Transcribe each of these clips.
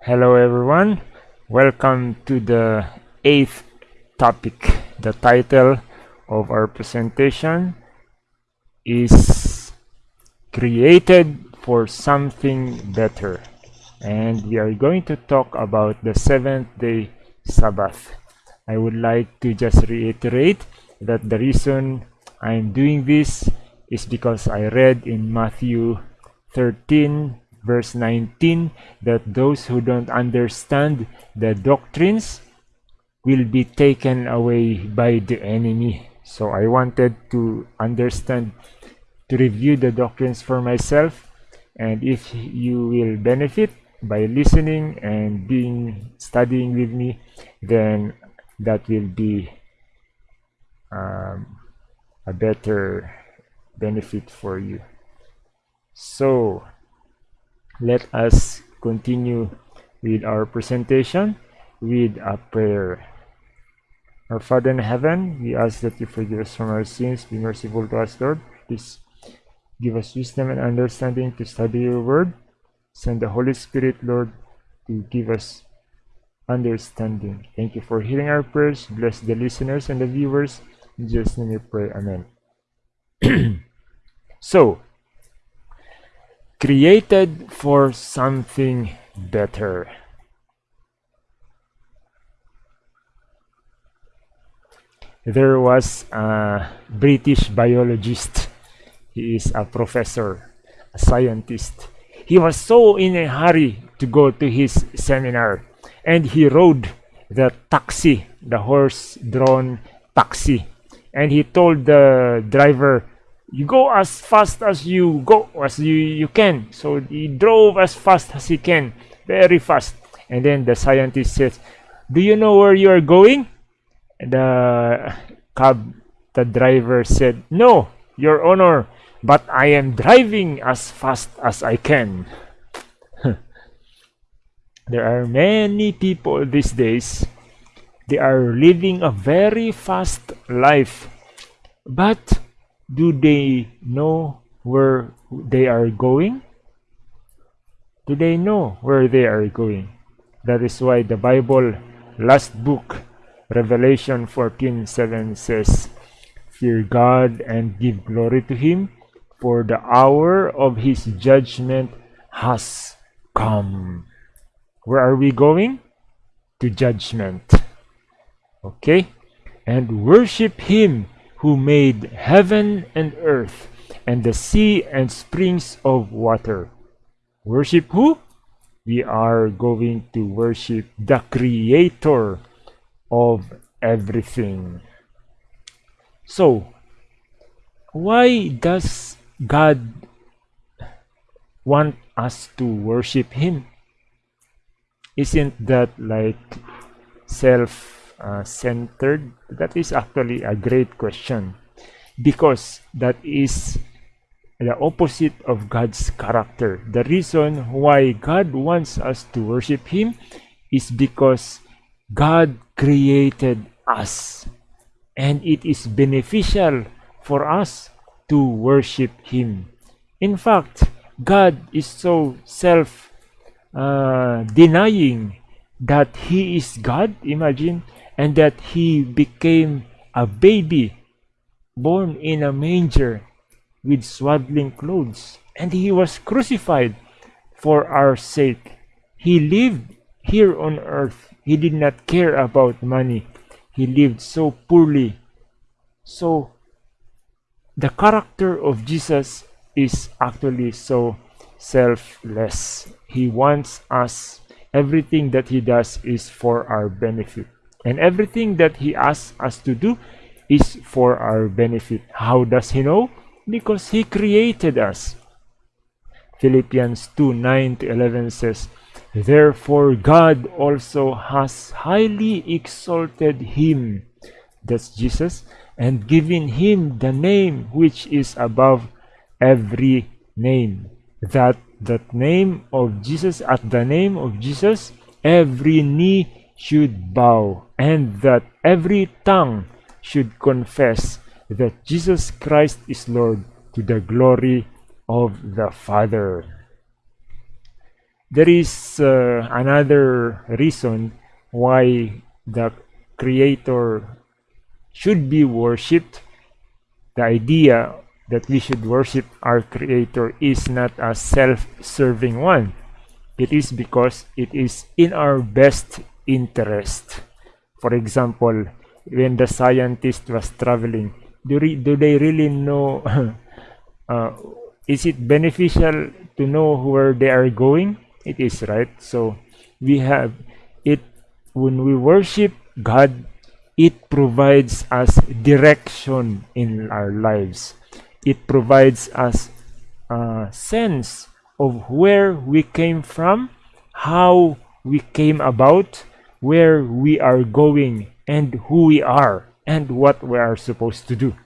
Hello everyone, welcome to the eighth topic. The title of our presentation is Created for Something Better and we are going to talk about the seventh day Sabbath. I would like to just reiterate that the reason I'm doing this is because I read in Matthew 13 verse 19 that those who don't understand the doctrines will be taken away by the enemy. So I wanted to understand, to review the doctrines for myself. And if you will benefit by listening and being studying with me, then that will be um, a better benefit for you. So let us continue with our presentation with a prayer. Our Father in heaven, we ask that you forgive us from our sins. Be merciful to us, Lord. Please give us wisdom and understanding to study your word. Send the Holy Spirit, Lord, to give us understanding. Thank you for hearing our prayers. Bless the listeners and the viewers. In Jesus' name we pray. Amen. so, created for something better. There was a British biologist. He is a professor, a scientist. He was so in a hurry to go to his seminar and he rode the taxi, the horse-drawn taxi. And he told the driver, you go as fast as you go as you you can. So he drove as fast as he can very fast. And then the scientist says do you know where you are going? The cab the driver said no your honor but i am driving as fast as i can. There are many people these days they are living a very fast life but do they know where they are going? Do they know where they are going? That is why the Bible, last book, Revelation 14 7 says, Fear God and give glory to Him, for the hour of His judgment has come. Where are we going? To judgment. Okay? And worship Him who made heaven and earth and the sea and springs of water. Worship who? We are going to worship the creator of everything. So, why does God want us to worship Him? Isn't that like self uh, centered? That is actually a great question because that is the opposite of God's character. The reason why God wants us to worship Him is because God created us and it is beneficial for us to worship Him. In fact, God is so self uh, denying that He is God. Imagine and that he became a baby born in a manger with swaddling clothes. And he was crucified for our sake. He lived here on earth. He did not care about money. He lived so poorly. So the character of jesus is actually so selfless. He wants us. Everything that he does is for our benefit and everything that he asks us to do is for our benefit. How does he know? Because he created us. Philippians 2 9 to 11 says, Therefore God also has highly exalted him, that's Jesus, and given him the name which is above every name, that that name of Jesus, at the name of Jesus, every knee should bow and that every tongue should confess that Jesus Christ is Lord to the glory of the Father. there is uh, another reason why the creator should be worshipped the idea that we should worship our creator is not a self-serving one it is because it is in our best interest. For example when the scientist was traveling do, do they really know uh, is it beneficial to know where they are going? It is right? So we have it when we worship god it provides us direction in our lives. It provides us a sense of where we came from how we came about where we are going and who we are and what we are supposed to do.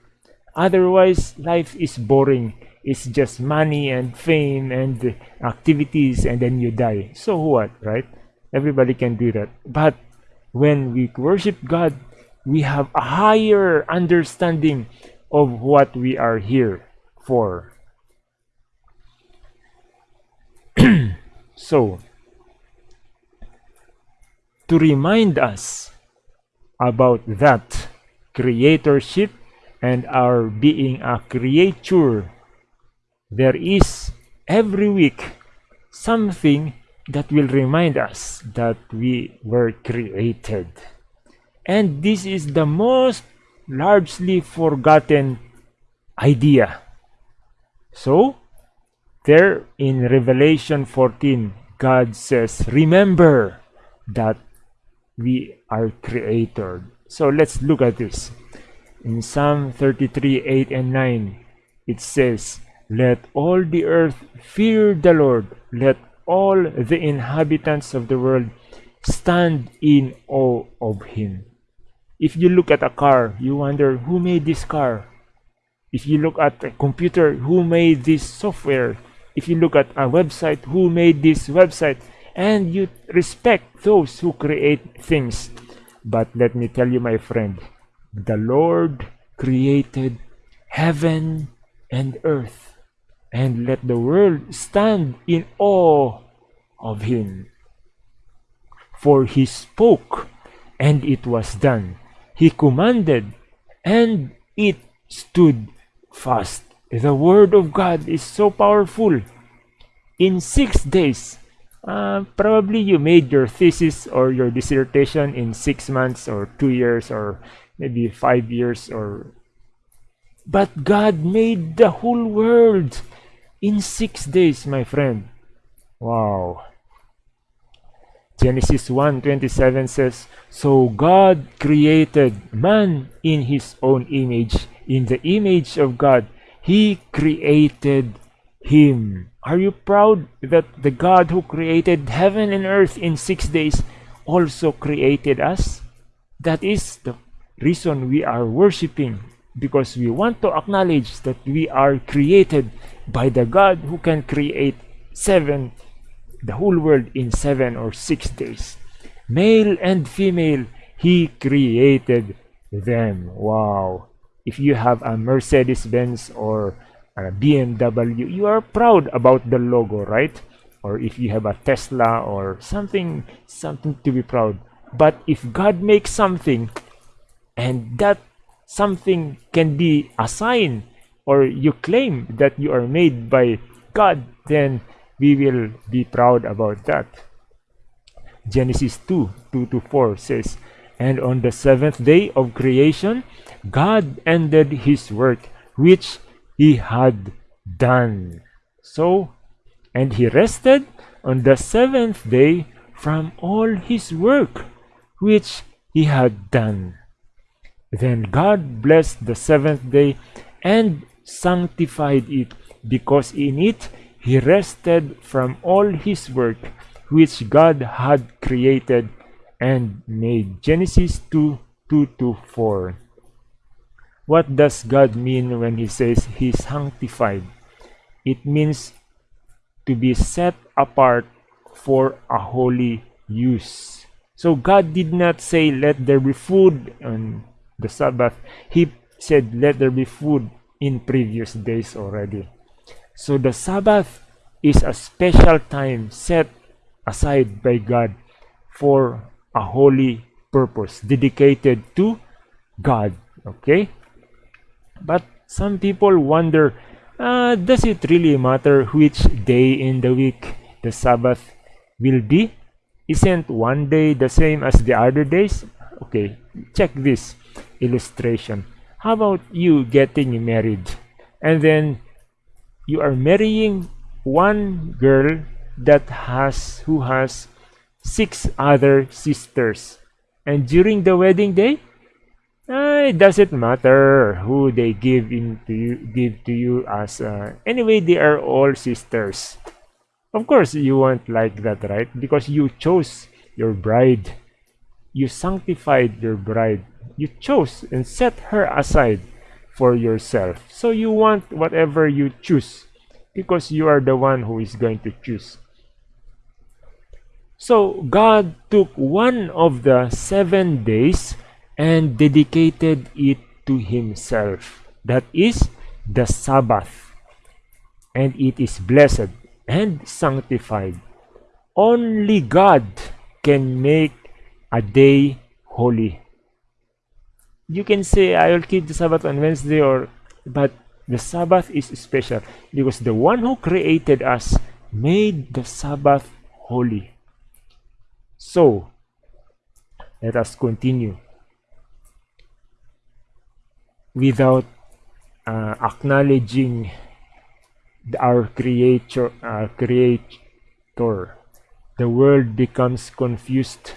Otherwise life is boring. It's just money and fame and activities and then you die. So what right? Everybody can do that. But when we worship god we have a higher understanding of what we are here for. So to remind us about that creatorship and our being a creature. There is every week something that will remind us that we were created. And this is the most largely forgotten idea. So there in revelation 14 god says remember that we are created so let's look at this. In Psalm 33, 8 and 9, it says, Let all the earth fear the Lord. Let all the inhabitants of the world stand in awe of him. If you look at a car, you wonder who made this car. If you look at a computer, who made this software? If you look at a website, who made this website? And you respect those who create things. But let me tell you, my friend, the Lord created heaven and earth, and let the world stand in awe of him. For he spoke, and it was done. He commanded, and it stood fast. The word of God is so powerful. In six days, uh, probably you made your thesis or your dissertation in six months or two years or maybe five years or but God made the whole world in six days my friend. Wow. Genesis 1:27 says so God created man in his own image. In the image of God he created him are you proud that the God who created heaven and earth in six days also created us? That is the reason we are worshiping because we want to acknowledge that we are created by the God who can create seven, the whole world in seven or six days. Male and female, He created them. Wow. If you have a Mercedes Benz or uh, BMW, you are proud about the logo, right? Or if you have a Tesla or something, something to be proud. But if God makes something and that something can be a sign or you claim that you are made by God, then we will be proud about that. Genesis 2 2 to 4 says, And on the seventh day of creation, God ended his work which he had done. So, and he rested on the seventh day from all his work which he had done. Then God blessed the seventh day and sanctified it, because in it he rested from all his work which God had created and made. Genesis 2 2 to 4. What does God mean when He says He's sanctified? It means to be set apart for a holy use. So God did not say, Let there be food on the Sabbath. He said, Let there be food in previous days already. So the Sabbath is a special time set aside by God for a holy purpose dedicated to God. Okay? But some people wonder uh, does it really matter which day in the week the Sabbath will be? Isn't one day the same as the other days? Okay, check this illustration. How about you getting married and then you are marrying one girl that has who has six other sisters and during the wedding day uh, it doesn't matter who they give in to you give to you as uh, anyway they are all sisters. Of course you want like that right? Because you chose your bride. You sanctified your bride. You chose and set her aside for yourself. So you want whatever you choose because you are the one who is going to choose. So God took one of the seven days and dedicated it to himself. That is the Sabbath. And it is blessed and sanctified. Only God can make a day holy. You can say, I will keep the Sabbath on Wednesday, or but the Sabbath is special because the one who created us made the Sabbath holy. So, let us continue. Without uh, acknowledging our creator, our creator, the world becomes confused.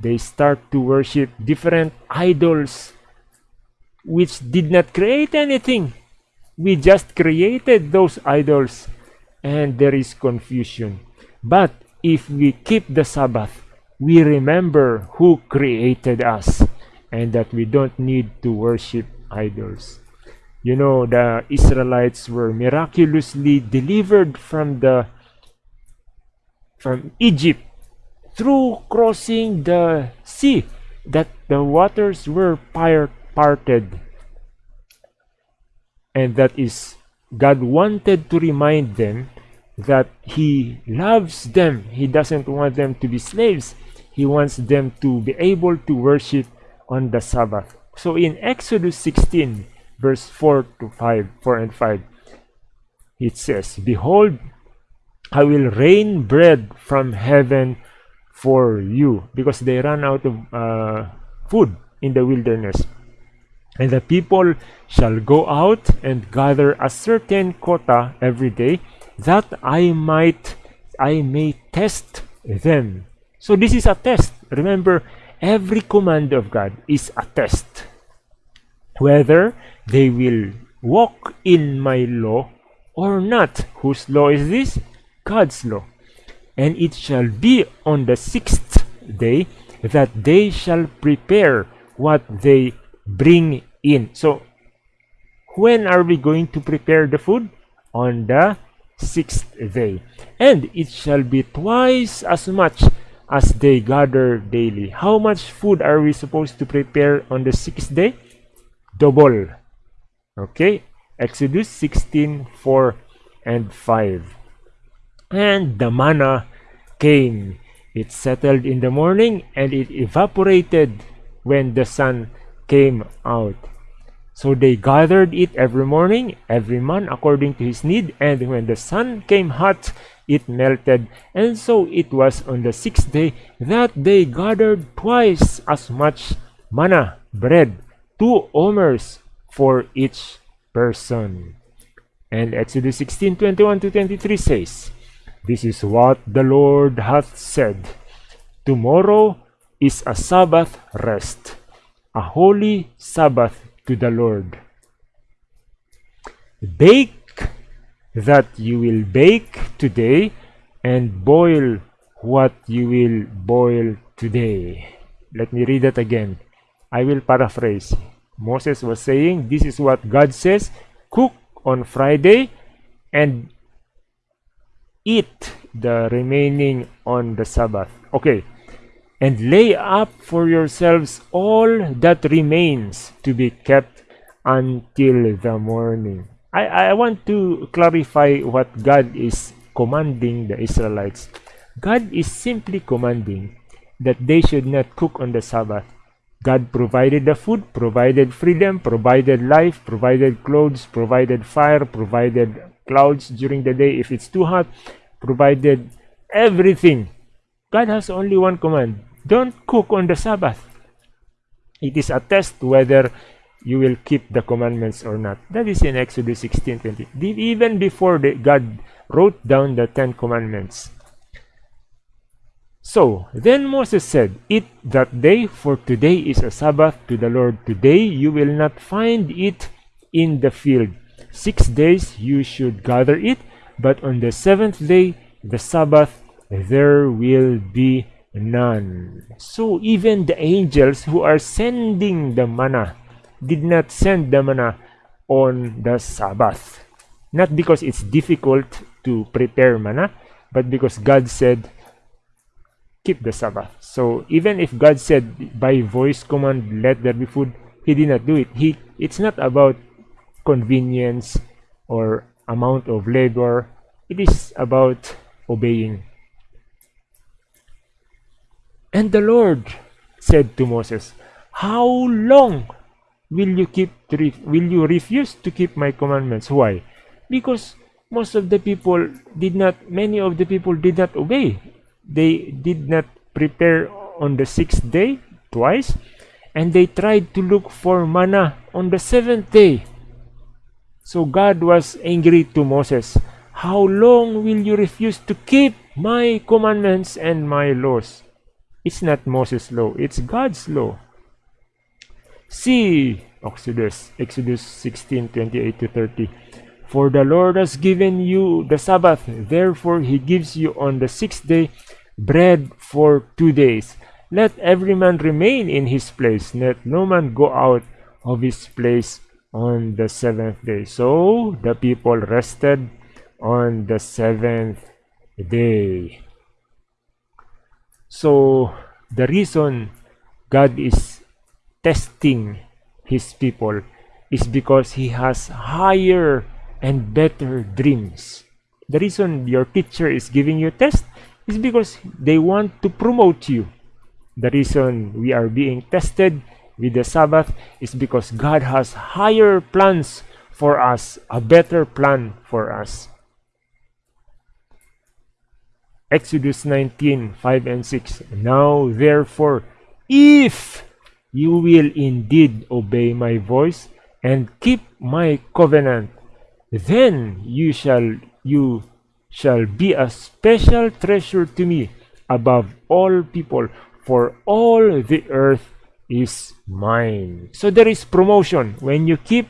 They start to worship different idols which did not create anything. We just created those idols and there is confusion. But if we keep the Sabbath, we remember who created us and that we don't need to worship idols. You know, the Israelites were miraculously delivered from the from Egypt through crossing the sea that the waters were parted and that is God wanted to remind them that he loves them. He doesn't want them to be slaves. He wants them to be able to worship on the Sabbath. So in Exodus 16, verse 4 to 5, 4 and 5, it says, Behold, I will rain bread from heaven for you, because they ran out of uh, food in the wilderness. And the people shall go out and gather a certain quota every day that I might I may test them. So this is a test. Remember, every command of God is a test. Whether they will walk in my law or not. Whose law is this? God's law. And it shall be on the sixth day that they shall prepare what they bring in. So, when are we going to prepare the food? On the sixth day. And it shall be twice as much as they gather daily. How much food are we supposed to prepare on the sixth day? Double. Okay, Exodus 16 4 and 5. And the manna came. It settled in the morning and it evaporated when the sun came out. So they gathered it every morning, every man according to his need, and when the sun came hot, it melted. And so it was on the sixth day that they gathered twice as much manna, bread, two omers for each person. And Exodus 16 21 to 23 says, This is what the Lord hath said Tomorrow is a Sabbath rest, a holy Sabbath to the Lord. Bake that you will bake today and boil what you will boil today. Let me read that again. I will paraphrase. Moses was saying, This is what God says cook on Friday and eat the remaining on the Sabbath. Okay, and lay up for yourselves all that remains to be kept until the morning. I, I want to clarify what God is commanding the Israelites. God is simply commanding that they should not cook on the Sabbath. God provided the food, provided freedom, provided life, provided clothes, provided fire, provided clouds during the day if it's too hot, provided everything. God has only one command don't cook on the Sabbath. It is a test whether you will keep the commandments or not. That is in Exodus 16 20. Even before the, God wrote down the Ten Commandments. So then Moses said, Eat that day, for today is a Sabbath to the Lord. Today you will not find it in the field. Six days you should gather it, but on the seventh day, the Sabbath, there will be none. So even the angels who are sending the manna did not send the manna on the Sabbath. Not because it's difficult to prepare manna, but because God said, keep the Sabbath. So even if God said by voice command, let there be food, he did not do it. He it's not about convenience or amount of labor. It is about obeying. And the Lord said to Moses, How long will you keep will you refuse to keep my commandments? Why? Because most of the people did not many of the people did not obey. They did not prepare on the sixth day twice and they tried to look for manna on the seventh day. So god was angry to moses. How long will you refuse to keep my commandments and my laws? It's not moses law it's god's law see exodus exodus 16 28 to 30 for the Lord has given you the Sabbath, therefore he gives you on the sixth day bread for two days. Let every man remain in his place, let no man go out of his place on the seventh day. So the people rested on the seventh day. So the reason God is testing his people is because he has higher and better dreams. The reason your teacher is giving you a test is because they want to promote you. The reason we are being tested with the Sabbath is because God has higher plans for us, a better plan for us. Exodus 19 5 and 6. Now, therefore, if you will indeed obey my voice and keep my covenant, then you shall you shall be a special treasure to me above all people, for all the earth is mine. So there is promotion. When you keep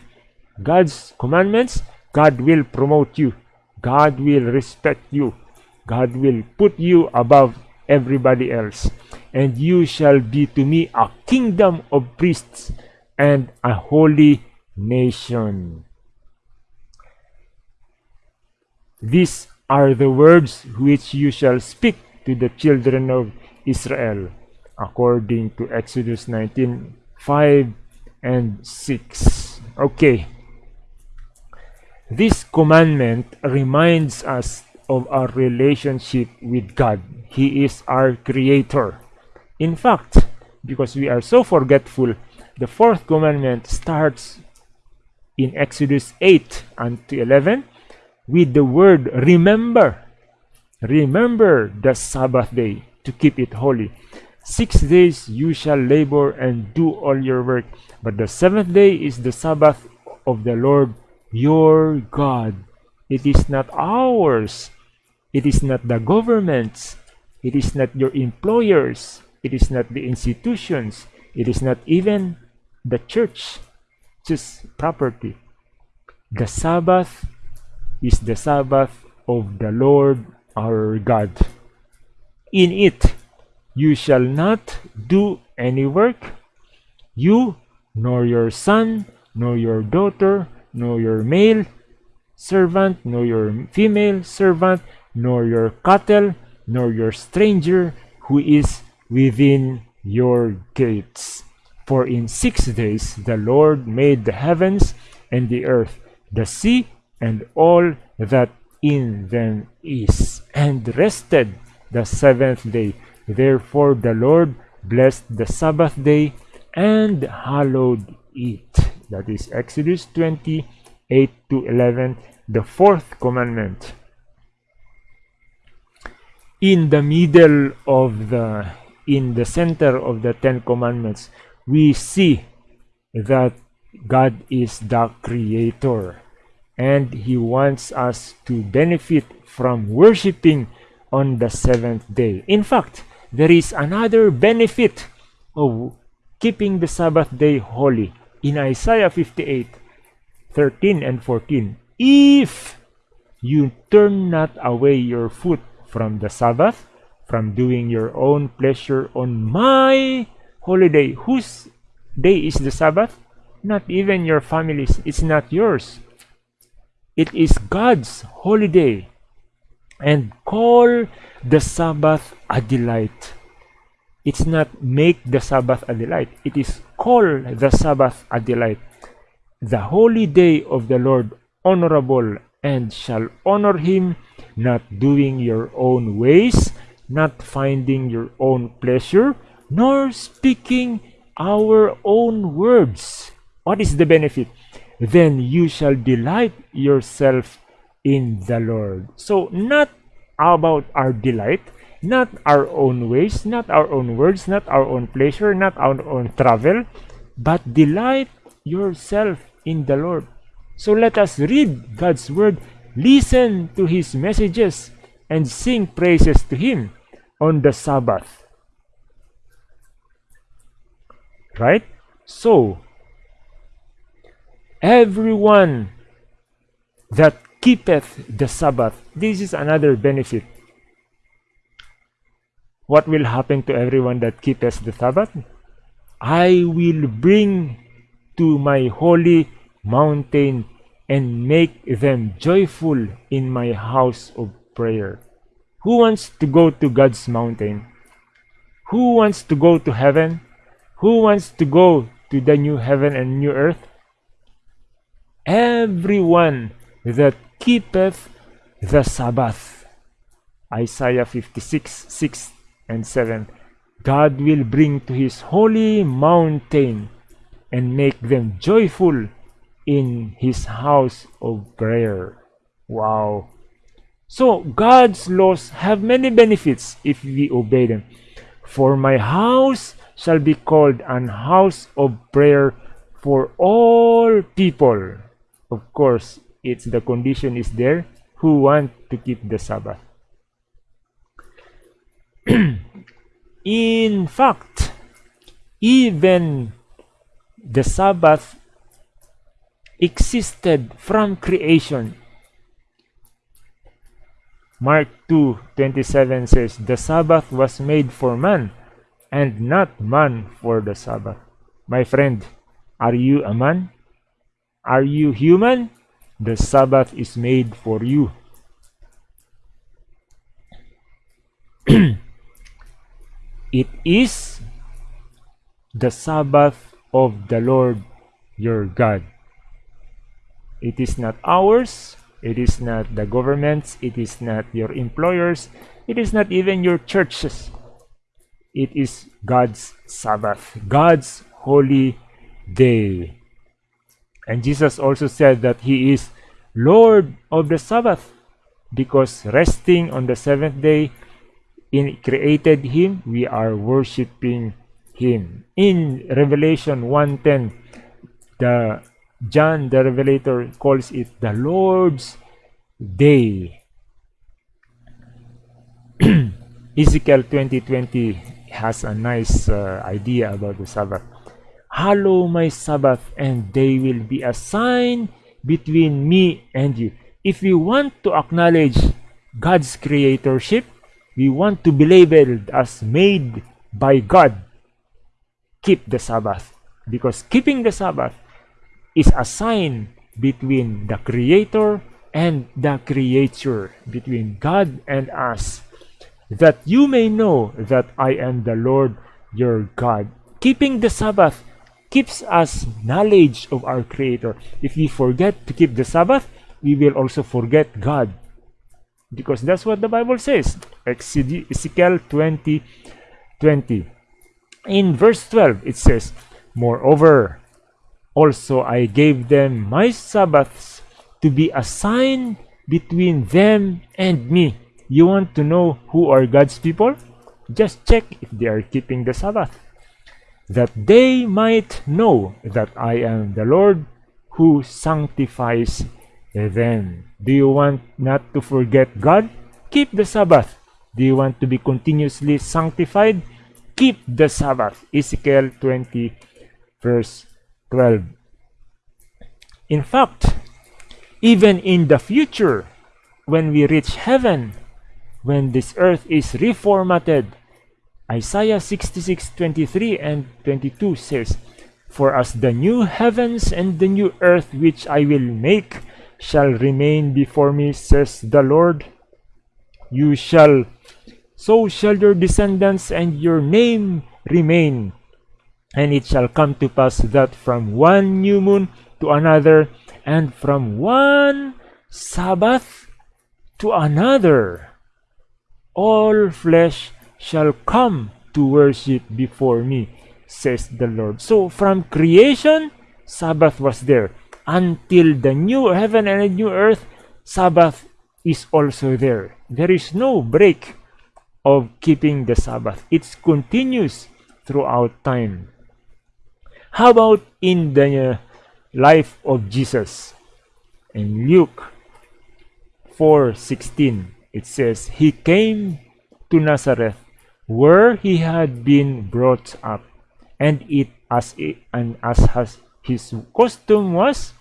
God's commandments, God will promote you. God will respect you. God will put you above everybody else. And you shall be to me a kingdom of priests and a holy nation. These are the words which you shall speak to the children of Israel, according to Exodus 19 5 and 6. Okay. This commandment reminds us of our relationship with God. He is our creator. In fact, because we are so forgetful, the fourth commandment starts in Exodus 8 and 11 with the word remember. Remember the Sabbath day to keep it holy. Six days you shall labor and do all your work, but the seventh day is the Sabbath of the Lord your God. It is not ours. It is not the government's. It is not your employers. It is not the institutions. It is not even the church, just property. The Sabbath is the Sabbath of the Lord our God. In it you shall not do any work, you, nor your son, nor your daughter, nor your male servant, nor your female servant, nor your cattle, nor your stranger who is within your gates. For in six days the Lord made the heavens and the earth, the sea and all that in them is, and rested the seventh day. Therefore the Lord blessed the Sabbath day and hallowed it. That is Exodus 20, 8 to 11, the fourth commandment. In the middle of the, in the center of the Ten Commandments, we see that God is the creator and he wants us to benefit from worshiping on the seventh day. In fact, there is another benefit of keeping the Sabbath day holy in Isaiah 58 13 and 14. If you turn not away your foot from the Sabbath, from doing your own pleasure on my holiday, whose day is the Sabbath? Not even your family's, it's not yours. It is God's holiday. And call the Sabbath a delight. It's not make the Sabbath a delight. It is call the Sabbath a delight. The holy day of the Lord honorable and shall honor him, not doing your own ways, not finding your own pleasure, nor speaking our own words. What is the benefit? Then you shall delight yourself in the Lord. So, not about our delight, not our own ways, not our own words, not our own pleasure, not our own travel, but delight yourself in the Lord. So let us read God's word, listen to his messages, and sing praises to him on the Sabbath. Right? So, everyone that keepeth the Sabbath. This is another benefit. What will happen to everyone that keepeth the Sabbath? I will bring to my holy mountain and make them joyful in my house of prayer. Who wants to go to God's mountain? Who wants to go to heaven? Who wants to go to the new heaven and new earth? Everyone that keepeth the Sabbath. Isaiah 56, 6 and 7. God will bring to his holy mountain and make them joyful in his house of prayer. Wow. So God's laws have many benefits if we obey them. For my house shall be called an house of prayer for all people. Of course, it's the condition is there who want to keep the Sabbath. In fact, even the Sabbath existed from creation. Mark 2:27 says, "The Sabbath was made for man, and not man for the Sabbath." My friend, are you a man? Are you human? The Sabbath is made for you. it is the Sabbath of the Lord your God. It is not ours, it is not the government's, it is not your employers, it is not even your churches. It is God's Sabbath, God's holy day. And Jesus also said that he is Lord of the Sabbath because resting on the seventh day in created him we are worshiping him in revelation 1:10 the john the revelator calls it the lord's day ezekiel 2020 has a nice uh, idea about the sabbath Hallow my Sabbath, and they will be a sign between me and you. If we want to acknowledge God's creatorship, we want to be labeled as made by God. Keep the Sabbath. Because keeping the Sabbath is a sign between the Creator and the Creature, between God and us, that you may know that I am the Lord your God. Keeping the Sabbath keeps us knowledge of our Creator. If we forget to keep the Sabbath, we will also forget God. because that's what the Bible says. Ezekiel 20 20. In verse 12, it says, Moreover, also I gave them my Sabbaths to be a sign between them and me. You want to know who are God's people? Just check if they are keeping the Sabbath. That they might know that I am the Lord who sanctifies them. Do you want not to forget God? Keep the Sabbath. Do you want to be continuously sanctified? Keep the Sabbath. Ezekiel 20 verse 12. In fact, even in the future, when we reach heaven, when this earth is reformatted, Isaiah 66 23 and 22 says, For as the new heavens and the new earth which I will make shall remain before me, says the Lord, you shall, so shall your descendants and your name remain. And it shall come to pass that from one new moon to another, and from one Sabbath to another, all flesh shall come to worship before me, says the Lord. So from creation, Sabbath was there. Until the new heaven and the new earth, Sabbath is also there. There is no break of keeping the Sabbath. It's continuous throughout time. How about in the life of Jesus? In Luke 4:16, it says, He came to Nazareth where he had been brought up, and it as it, and as has his custom was,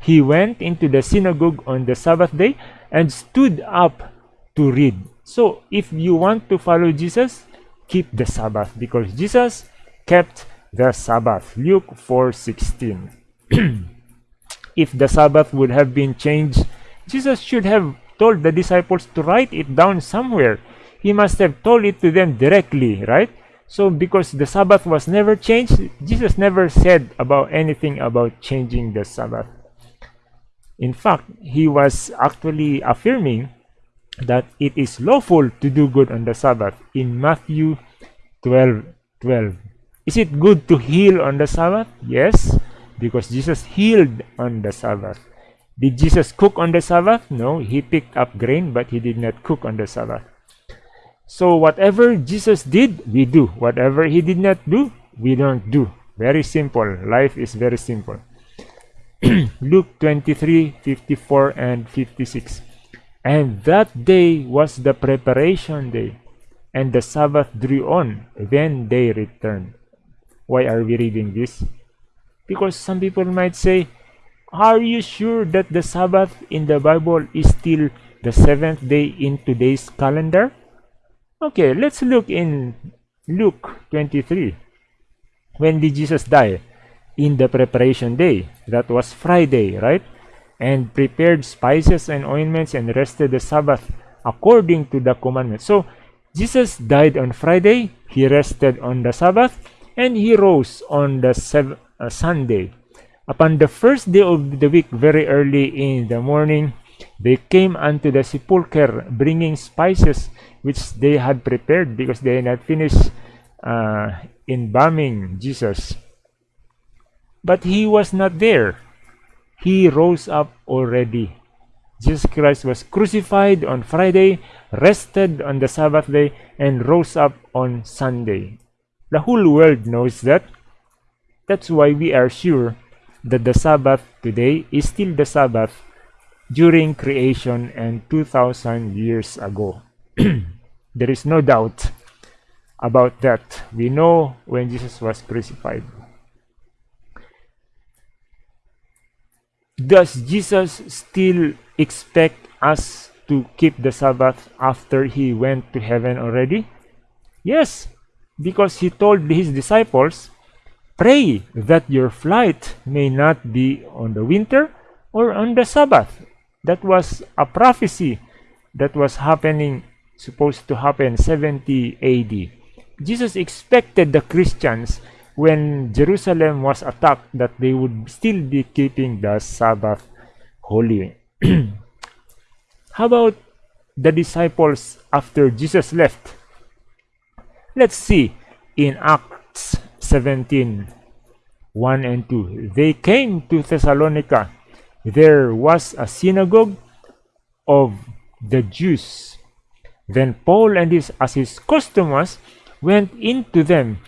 he went into the synagogue on the Sabbath day and stood up to read. So, if you want to follow Jesus, keep the Sabbath because Jesus kept the Sabbath. Luke 4:16. if the Sabbath would have been changed, Jesus should have told the disciples to write it down somewhere he must have told it to them directly, right? So because the Sabbath was never changed, Jesus never said about anything about changing the Sabbath. In fact, he was actually affirming that it is lawful to do good on the Sabbath in Matthew 12 12. Is it good to heal on the Sabbath? Yes, because Jesus healed on the Sabbath. Did Jesus cook on the Sabbath? No, he picked up grain, but he did not cook on the Sabbath. So whatever Jesus did, we do. Whatever he did not do, we don't do. Very simple. Life is very simple. Luke 23, 54 and 56. And that day was the preparation day, and the Sabbath drew on. Then they returned. Why are we reading this? Because some people might say, Are you sure that the Sabbath in the Bible is still the seventh day in today's calendar? Okay, let's look in Luke 23. When did Jesus die? In the preparation day. That was Friday, right? And prepared spices and ointments and rested the Sabbath according to the commandment. So, Jesus died on Friday, he rested on the Sabbath, and he rose on the uh, Sunday. Upon the first day of the week, very early in the morning, they came unto the sepulchre, bringing spices which they had prepared because they had not finished uh, embalming Jesus. But he was not there. He rose up already. Jesus Christ was crucified on Friday, rested on the Sabbath day, and rose up on Sunday. The whole world knows that. That's why we are sure that the Sabbath today is still the Sabbath during creation and 2000 years ago. there is no doubt about that. We know when Jesus was crucified. Does Jesus still expect us to keep the Sabbath after he went to heaven already? Yes, because he told his disciples, Pray that your flight may not be on the winter or on the Sabbath. That was a prophecy that was happening supposed to happen 70 AD. Jesus expected the Christians when Jerusalem was attacked that they would still be keeping the Sabbath holy. How about the disciples after Jesus left? Let's see in Acts 17 1 and 2. They came to Thessalonica. There was a synagogue of the Jews. Then Paul and his, as his went into them,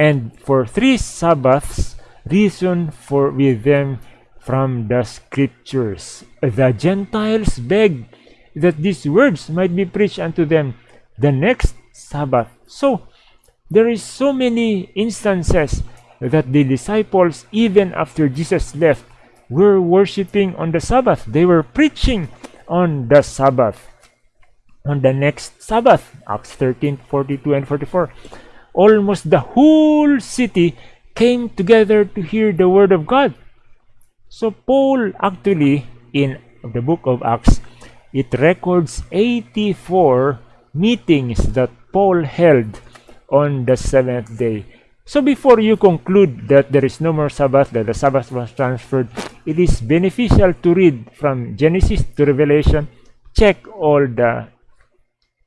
and for three Sabbaths reasoned for with them from the scriptures. The Gentiles begged that these words might be preached unto them the next Sabbath. So there is so many instances that the disciples, even after Jesus left, were worshiping on the Sabbath. They were preaching on the Sabbath. On the next Sabbath, Acts 13, 42 and 44, almost the whole city came together to hear the word of God. So Paul actually, in the book of Acts, it records 84 meetings that Paul held on the seventh day. So before you conclude that there is no more Sabbath, that the Sabbath was transferred, it is beneficial to read from Genesis to Revelation, check all the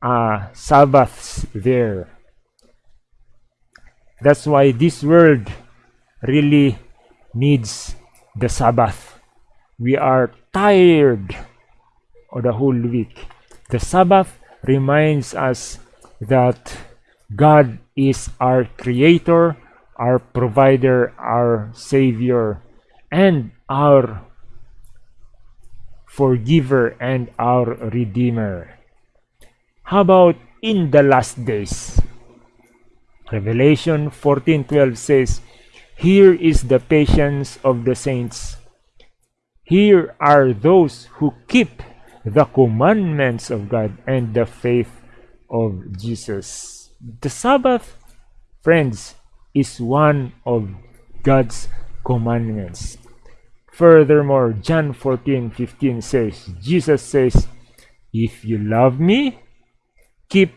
uh, Sabbaths there. That's why this world really needs the Sabbath. We are tired of the whole week. The Sabbath reminds us that God is our creator, our provider, our savior, and our forgiver and our redeemer. How about in the last days? Revelation 14:12 says, "Here is the patience of the saints. Here are those who keep the commandments of God and the faith of Jesus." The Sabbath, friends, is one of God's commandments. Furthermore, John 14 15 says, Jesus says, If you love me, keep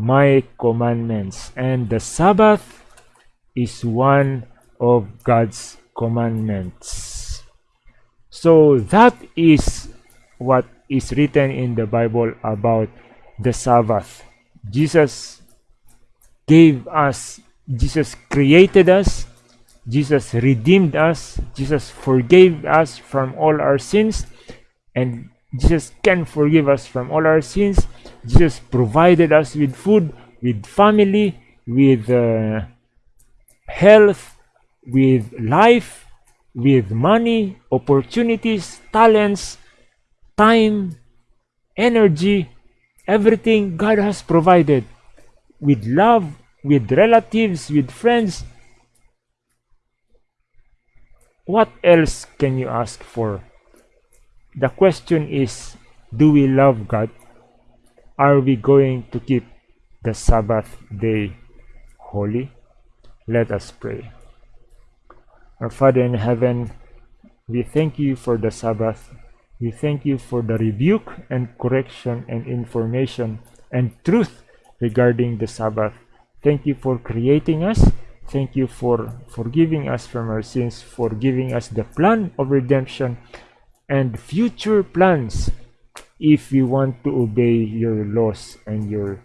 my commandments. And the Sabbath is one of God's commandments. So that is what is written in the Bible about the Sabbath. Jesus gave us, Jesus created us, Jesus redeemed us, Jesus forgave us from all our sins, and Jesus can forgive us from all our sins. Jesus provided us with food, with family, with uh, health, with life, with money, opportunities, talents, time, energy, everything God has provided with love, with relatives, with friends. What else can you ask for? The question is, do we love God? Are we going to keep the Sabbath day holy? Let us pray. Our Father in heaven, we thank you for the Sabbath. We thank you for the rebuke and correction and information and truth regarding the Sabbath. Thank you for creating us. Thank you for forgiving us from our sins, for giving us the plan of redemption and future plans if we want to obey your laws and your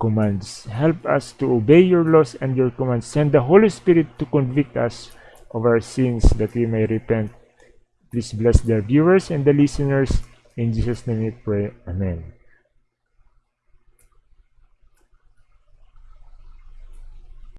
commands. Help us to obey your laws and your commands. Send the Holy Spirit to convict us of our sins that we may repent. Please bless the viewers and the listeners. In Jesus' name we pray. Amen.